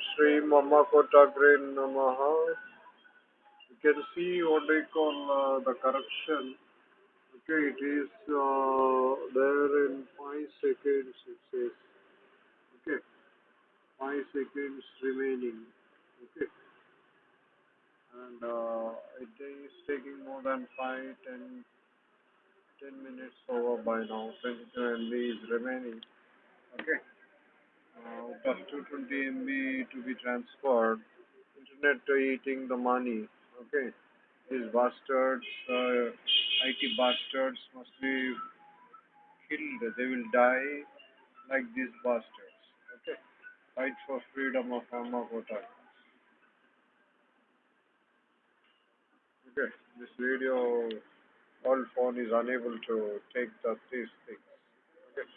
Sri Mama Kotagre Namaha. You can see what they call uh, the correction. Okay, it is uh, there in 5 seconds it says. Okay, 5 seconds remaining. Okay, and uh, it is taking more than 5, 10, 10 minutes over by now. 22 MB is remaining. Okay, of 220 MB to be transferred. Internet eating the money. Okay, these bastards, uh, IT bastards must be killed. They will die like these bastards. Okay, fight for freedom of Amakota. Okay, this video, all phone is unable to take the, these things. Okay.